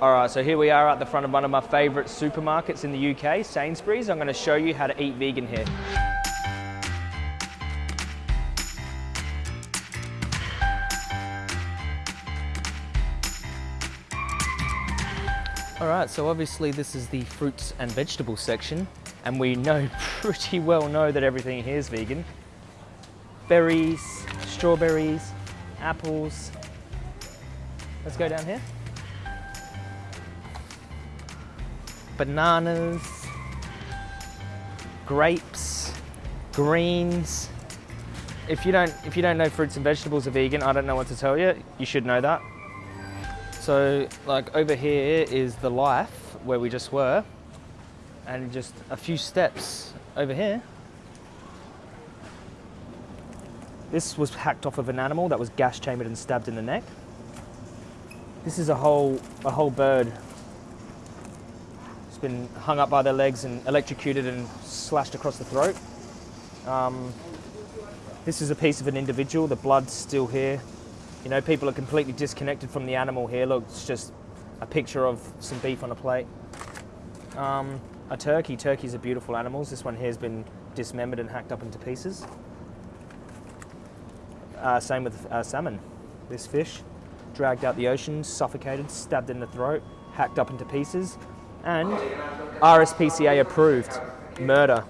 All right, so here we are at the front of one of my favorite supermarkets in the UK, Sainsbury's. I'm going to show you how to eat vegan here. All right, so obviously this is the fruits and vegetables section, and we know pretty well know that everything here is vegan. Berries, strawberries, apples. Let's go down here. Bananas, grapes, greens. If you don't if you don't know fruits and vegetables are vegan, I don't know what to tell you. You should know that. So like over here is the life where we just were and just a few steps over here. This was hacked off of an animal that was gas chambered and stabbed in the neck. This is a whole, a whole bird. It's been hung up by their legs and electrocuted and slashed across the throat. Um, this is a piece of an individual, the blood's still here. You know, people are completely disconnected from the animal here. Look, it's just a picture of some beef on a plate. Um, a turkey. Turkeys are beautiful animals. This one here has been dismembered and hacked up into pieces. Uh, same with uh, salmon. This fish, dragged out the ocean, suffocated, stabbed in the throat, hacked up into pieces, and RSPCA approved murder.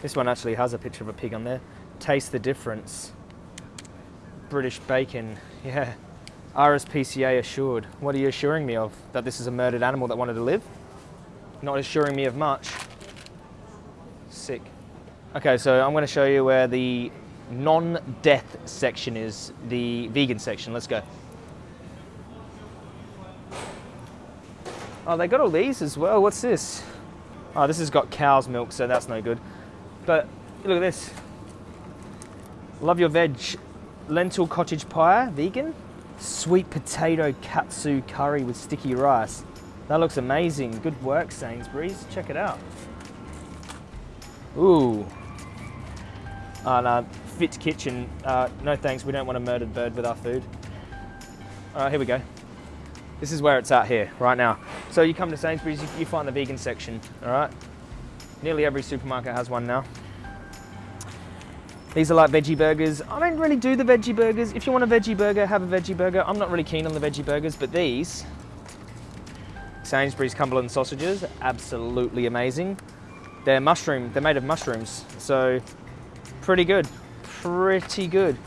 This one actually has a picture of a pig on there. Taste the difference. British bacon, yeah. RSPCA assured. What are you assuring me of? That this is a murdered animal that wanted to live? Not assuring me of much. Sick. Okay, so I'm going to show you where the non-death section is, the vegan section. Let's go. Oh, they got all these as well. What's this? Oh, this has got cow's milk, so that's no good. But look at this. Love your veg. Lentil cottage pie, vegan. Sweet potato katsu curry with sticky rice. That looks amazing. Good work, Sainsbury's. Check it out. Ooh. Oh, no. Fit Kitchen. Uh, no thanks, we don't want a murdered bird with our food. All right, here we go. This is where it's at here, right now. So you come to Sainsbury's, you, find the vegan section, all right? Nearly every supermarket has one now. These are like veggie burgers. I don't really do the veggie burgers. If you want a veggie burger, have a veggie burger. I'm not really keen on the veggie burgers, but these, Sainsbury's Cumberland sausages, absolutely amazing. They're mushroom, they're made of mushrooms, so pretty good, pretty good.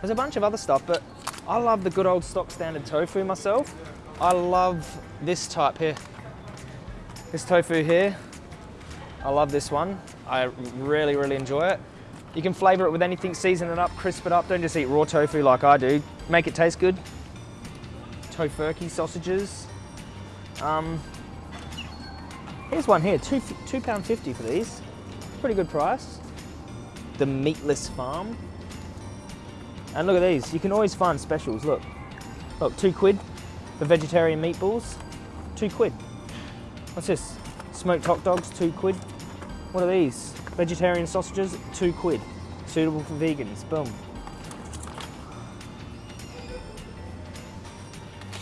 There's a bunch of other stuff, but I love the good old stock standard tofu myself. I love this type here. This tofu here, I love this one. I really, really enjoy it. You can flavor it with anything, season it up, crisp it up. Don't just eat raw tofu like I do. Make it taste good. Tofurky sausages. Um, here's one here, two, two pound fifty for these. Pretty good price. The Meatless Farm. And look at these, you can always find specials, look. Look, two quid for vegetarian meatballs, two quid. What's this? Smoked hot dogs, two quid. What are these? Vegetarian sausages, two quid. Suitable for vegans, boom.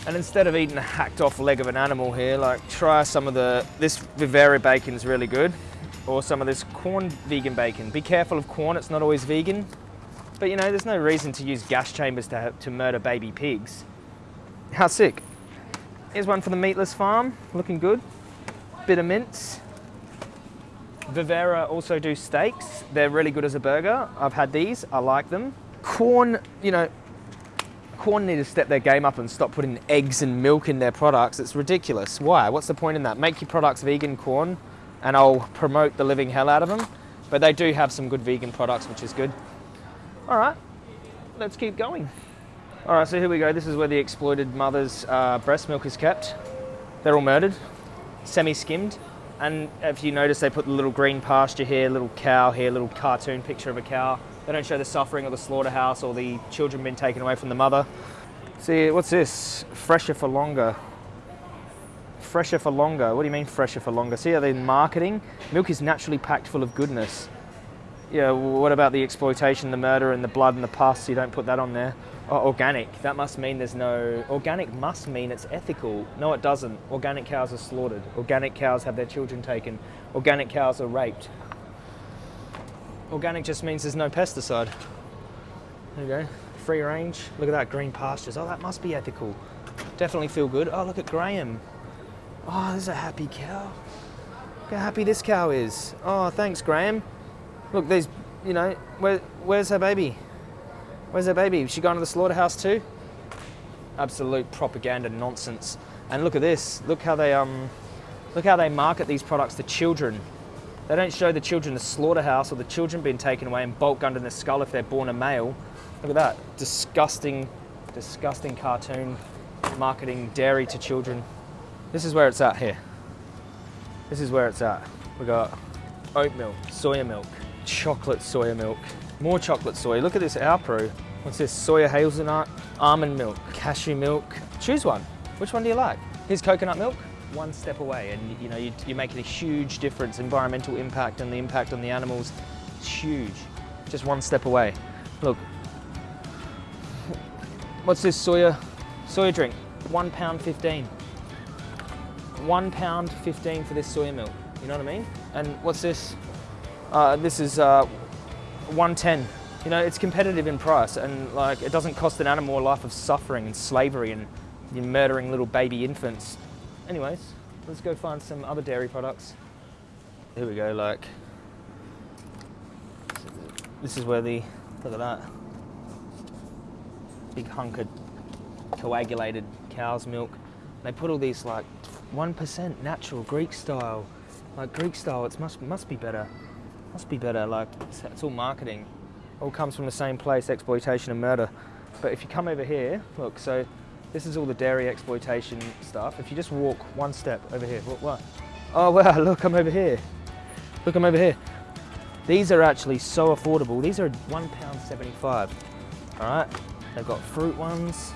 And instead of eating a hacked off leg of an animal here, like try some of the, this Vivera bacon is really good. Or some of this Quorn vegan bacon. Be careful of Quorn, it's not always vegan. But you know, there's no reason to use gas chambers to, to murder baby pigs. How sick. Here's one for the meatless farm, looking good. Bit of mince. Vivera also do steaks. They're really good as a burger. I've had these, I like them. Quorn, you know, Quorn need to step their game up and stop putting eggs and milk in their products. It's ridiculous. Why? What's the point in that? Make your products vegan, Quorn and I'll promote the living hell out of them. But they do have some good vegan products, which is good. All right, let's keep going. All right, so here we go. This is where the exploited mother's uh, breast milk is kept. They're all murdered, semi-skimmed. And if you notice, they put the little green pasture here, little cow here, little cartoon picture of a cow. They don't show the suffering of the slaughterhouse or the children being taken away from the mother. See, what's this? Fresher for longer. Fresher for longer. What do you mean fresher for longer? See they're marketing? Milk is naturally packed full of goodness. Yeah, what about the exploitation, the murder, and the blood and the pus? You don't put that on there. Oh, organic. That must mean there's no. Organic must mean it's ethical. No, it doesn't. Organic cows are slaughtered. Organic cows have their children taken. Organic cows are raped. Organic just means there's no pesticide. There you go. Free range. Look at that green pastures. Oh, that must be ethical. Definitely feel good. Oh, look at Graham. Oh, there's a happy cow. Look how happy this cow is. Oh, thanks, Graham. Look, these, you know, where, where's her baby? Where's her baby? Is she going to the slaughterhouse too? Absolute propaganda nonsense. And look at this. Look how they um, look how they market these products to children. They don't show the children the slaughterhouse or the children being taken away and bulk under the skull if they're born a male. Look at that. Disgusting, disgusting cartoon marketing dairy to children. This is where it's at here. This is where it's at. We got oat milk, soya milk, chocolate soya milk, more chocolate soy. Look at this Alpro. What's this? Soya hazelnut, almond milk, cashew milk. Choose one. Which one do you like? Here's coconut milk. One step away, and you know you, you're making a huge difference. Environmental impact and the impact on the animals, it's huge. Just one step away. Look. What's this soya soya drink? One pound fifteen. One pound fifteen for this soya milk. You know what I mean? And what's this? Uh, this is uh, 110. You know, it's competitive in price and like it doesn't cost an animal a life of suffering and slavery and you're murdering little baby infants. Anyways, let's go find some other dairy products. Here we go, like, this is where the, look at that, big hunk of coagulated cow's milk. They put all these like 1% natural Greek style, like Greek style, it must, must be better. Must be better, like, it's, it's all marketing. All comes from the same place, exploitation and murder. But if you come over here, look, so this is all the dairy exploitation stuff. If you just walk one step over here, what, what? Oh wow, look, I'm over here. Look, I'm over here. These are actually so affordable. These are £1.75, all right? They've got fruit ones.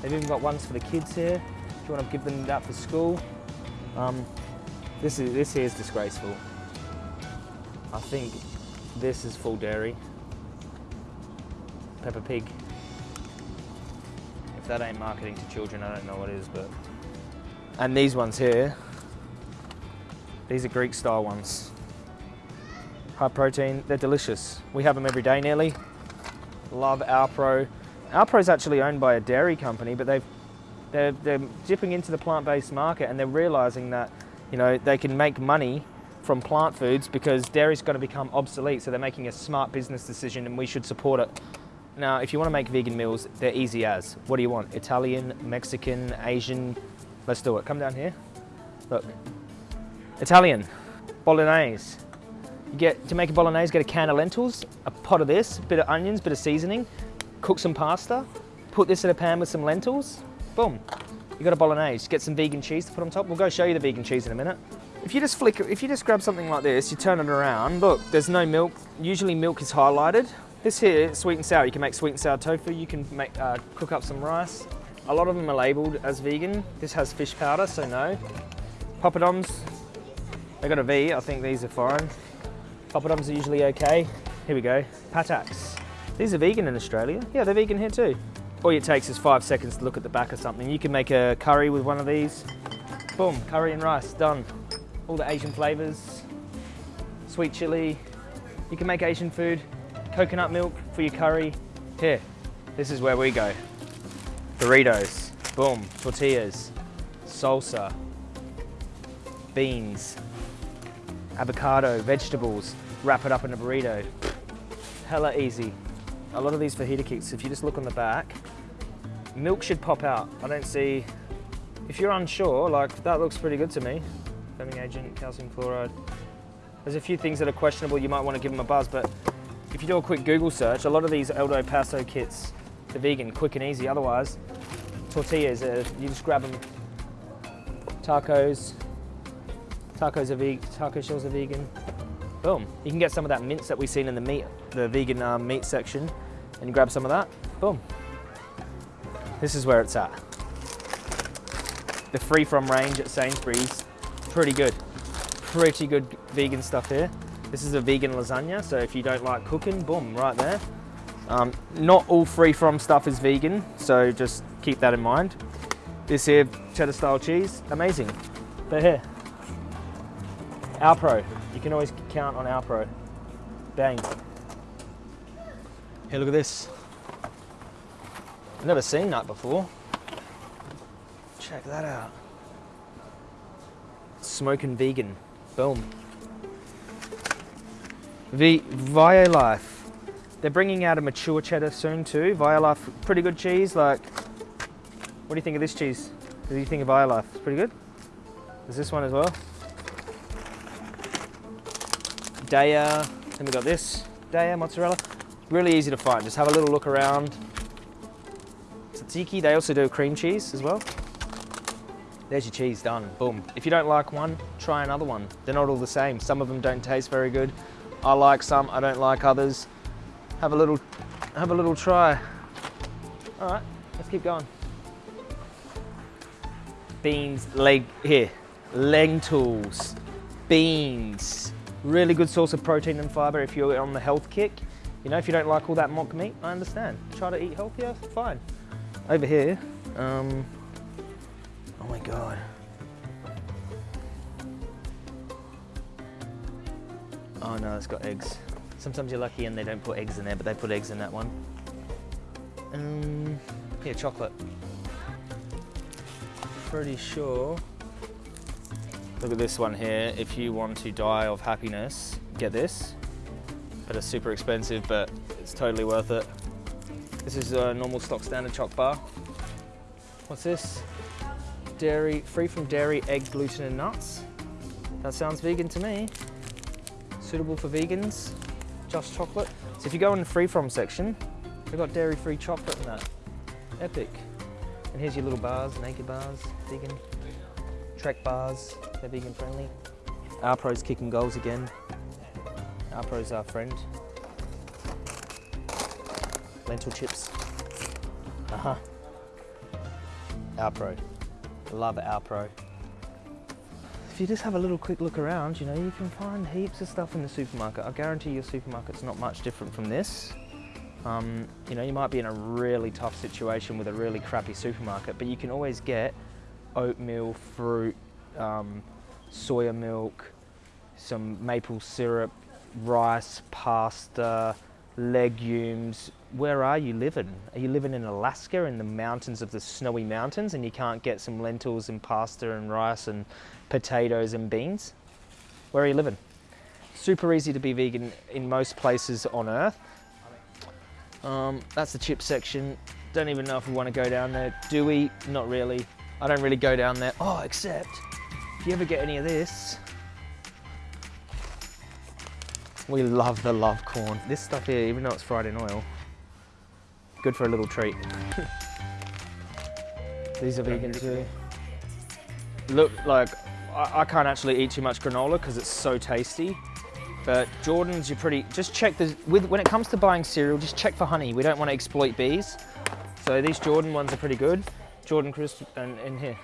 They've even got ones for the kids here. If you want to give them that for school. Um, this, is, this here is disgraceful. I think this is full dairy. Peppa Pig. If that ain't marketing to children, I don't know what is, but. And these ones here, these are Greek style ones. High protein, they're delicious. We have them every day nearly. Love Alpro. Alpro is actually owned by a dairy company, but they've, they're, they're dipping into the plant-based market and they're realizing that, you know, they can make money from plant foods because dairy's going to become obsolete. So they're making a smart business decision and we should support it. Now, if you want to make vegan meals, they're easy as. What do you want? Italian, Mexican, Asian? Let's do it. Come down here. Look. Italian, bolognese. You get to make a bolognese, get a can of lentils, a pot of this, a bit of onions, bit of seasoning, cook some pasta, put this in a pan with some lentils, boom. You got a bolognese. Get some vegan cheese to put on top. We'll go show you the vegan cheese in a minute. If you just flick, if you just grab something like this, you turn it around, look, there's no milk. Usually milk is highlighted. This here, sweet and sour, you can make sweet and sour tofu, you can make, uh, cook up some rice. A lot of them are labeled as vegan. This has fish powder, so no. Poppadoms, they got a V, I think these are foreign. Poppadoms are usually okay. Here we go, Patak's. These are vegan in Australia. Yeah, they're vegan here too. All it takes is five seconds to look at the back of something. You can make a curry with one of these. Boom, curry and rice, done all the Asian flavors, sweet chili. You can make Asian food, coconut milk for your curry. Here, this is where we go. Burritos, boom, tortillas, salsa, beans, avocado, vegetables, wrap it up in a burrito. Hella easy. A lot of these fajita kits, if you just look on the back, milk should pop out. I don't see, if you're unsure, like that looks pretty good to me foaming agent, calcium chloride. There's a few things that are questionable, you might want to give them a buzz, but if you do a quick Google search, a lot of these Old El Paso kits, they're vegan, quick and easy. Otherwise, tortillas, uh, you just grab them. Tacos, tacos are vegan, taco shells are vegan. Boom. You can get some of that mince that we've seen in the meat, the vegan um, meat section, and grab some of that. Boom. This is where it's at. The free from range at Sainsbury's pretty good. Pretty good vegan stuff here. This is a vegan lasagna, so if you don't like cooking, boom, right there. Um, not all free from stuff is vegan, so just keep that in mind. This here, cheddar style cheese, amazing. But here, Alpro. You can always count on Alpro. Bang. Here, look at this. I've never seen that before. Check that out. Smoking vegan. Boom. V Violife. They're bringing out a mature cheddar soon too. Violife, pretty good cheese. Like, what do you think of this cheese? What do you think of Violife? It's pretty good. There's this one as well. Daiya. Then we got this. Daiya mozzarella. Really easy to find. Just have a little look around. Tzatziki. They also do cream cheese as well. There's your cheese done. Boom. If you don't like one, try another one. They're not all the same. Some of them don't taste very good. I like some. I don't like others. Have a little, have a little try. All right. Let's keep going. Beans, leg here. Lentils, beans, Really good source of protein and fiber if you're on the health kick. You know, if you don't like all that mock meat, I understand. Try to eat healthier, fine. Over here, um, oh my God. Oh no, it's got eggs. Sometimes you're lucky and they don't put eggs in there, but they put eggs in that one. Um, here, chocolate. Pretty sure Look at this one here. If you want to die of happiness, get this. But it's super expensive, but it's totally worth it. This is a normal stock standard choc bar. What's this? Dairy, free from dairy, egg, gluten and nuts. That sounds vegan to me. Suitable for vegans, just chocolate. So if you go in the free from section, they've got dairy free chocolate in that. Epic. And here's your little bars, naked bars, vegan. Trek bars, they're vegan friendly. Alpro's kicking goals again. Alpro's our friend. Lentil chips. Uh-huh. Alpro. Love Alpro. If you just have a little quick look around, you know, you can find heaps of stuff in the supermarket. I guarantee your supermarket's not much different from this. Um, you know, you might be in a really tough situation with a really crappy supermarket, but you can always get oatmeal, fruit, um, soya milk, some maple syrup, rice, pasta, legumes. Where are you living? Are you living in Alaska in the mountains of the snowy mountains and you can't get some lentils and pasta and rice and potatoes and beans? Where are you living? Super easy to be vegan in most places on earth. Um, that's the chip section. Don't even know if we want to go down there. Do we? Not really. I don't really go down there. Oh, except if you ever get any of this, we love the love corn. This stuff here, even though it's fried in oil, good for a little treat. These are vegan too. Look, like, I, I can't actually eat too much granola because it's so tasty. But Jordan's, you're pretty, just check the, with, when it comes to buying cereal, just check for honey. We don't want to exploit bees. So these Jordan ones are pretty good. Jordan crisp and in here.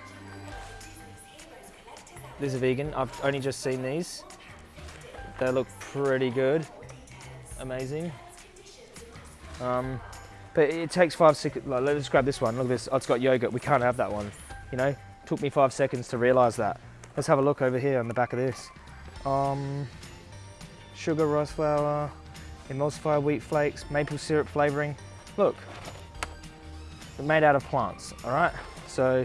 These are vegan. I've only just seen these. They look pretty good. Amazing. Um, but it takes five seconds. Like, let's grab this one. Look at this. Oh, it's got yogurt. We can't have that one. You know, took me five seconds to realize that. Let's have a look over here on the back of this. Um, sugar, rice flour, emulsified wheat flakes, maple syrup flavoring. Look, they're made out of plants, all right? So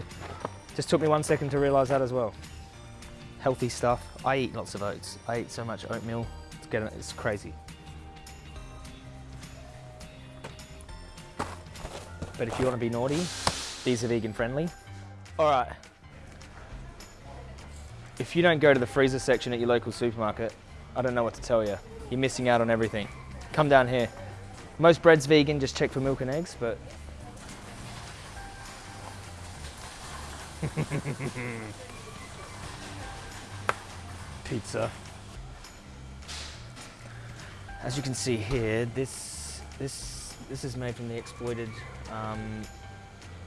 just took me one second to realize that as well healthy stuff. I eat lots of oats. I eat so much oatmeal. It's, getting, it's crazy. But if you want to be naughty, these are vegan friendly. All right. If you don't go to the freezer section at your local supermarket, I don't know what to tell you. You're missing out on everything. Come down here. Most bread's vegan, just check for milk and eggs, but pizza. As you can see here, this this this is made from the exploited um,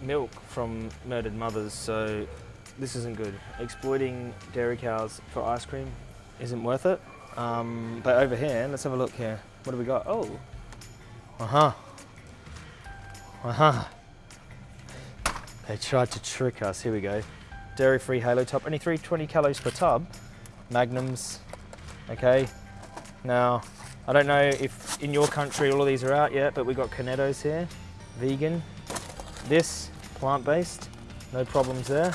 milk from murdered mothers, so this isn't good. Exploiting dairy cows for ice cream isn't worth it. Um, but over here, let's have a look here. What do we got? Oh, uh-huh. Uh-huh. They tried to trick us. Here we go. Dairy-free Halo Top, only 320 calories per tub. Magnums, okay. Now, I don't know if in your country all of these are out yet, but we've got Cornettos here, vegan. This, plant-based, no problems there.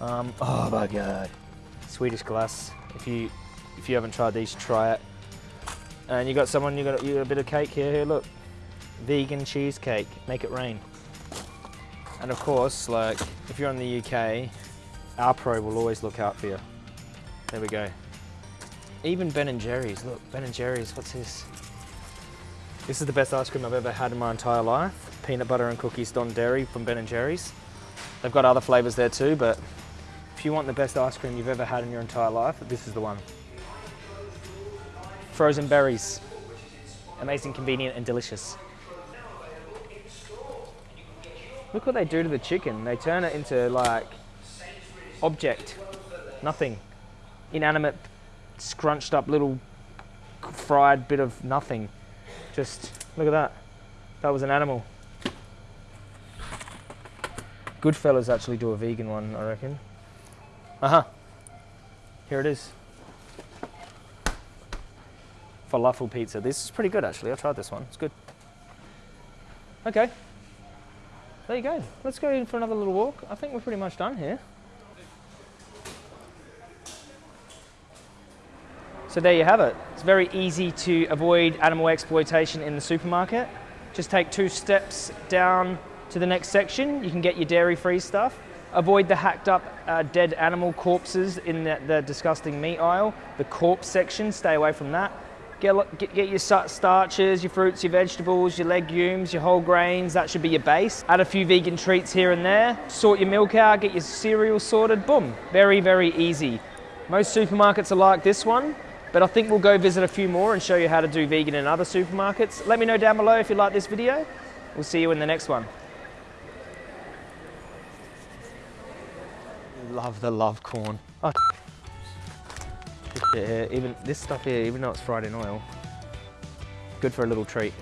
Um, oh my God. Swedish Glace, if you if you haven't tried these, try it. And you got someone, you got, you got a bit of cake here, here, look. Vegan cheesecake, make it rain. And of course, like, if you're in the UK, Alpro will always look out for you. There we go. Even Ben and Jerry's, look, Ben and Jerry's, what's this? This is the best ice cream I've ever had in my entire life. Peanut butter and cookies Don Dairy from Ben and Jerry's. They've got other flavors there too, but if you want the best ice cream you've ever had in your entire life, this is the one. Frozen berries. Amazing, convenient, and delicious. Look what they do to the chicken. They turn it into like object, nothing. Inanimate, scrunched up little fried bit of nothing. Just look at that. That was an animal. Goodfellas actually do a vegan one, I reckon. Uh huh. Here it is. Falafel pizza. This is pretty good actually. I tried this one. It's good. Okay. There you go. Let's go in for another little walk. I think we're pretty much done here. So there you have it. It's very easy to avoid animal exploitation in the supermarket. Just take two steps down to the next section. You can get your dairy-free stuff. Avoid the hacked up uh, dead animal corpses in the, the disgusting meat aisle. The corpse section, stay away from that. Get, get, get, your starches, your fruits, your vegetables, your legumes, your whole grains, that should be your base. Add a few vegan treats here and there. Sort your milk out, get your cereal sorted, boom. Very, very easy. Most supermarkets are like this one, but I think we'll go visit a few more and show you how to do vegan in other supermarkets. Let me know down below if you like this video. We'll see you in the next one. Love the love corn. Oh, yeah, even this stuff here, even though it's fried in oil, oh. good for a little treat.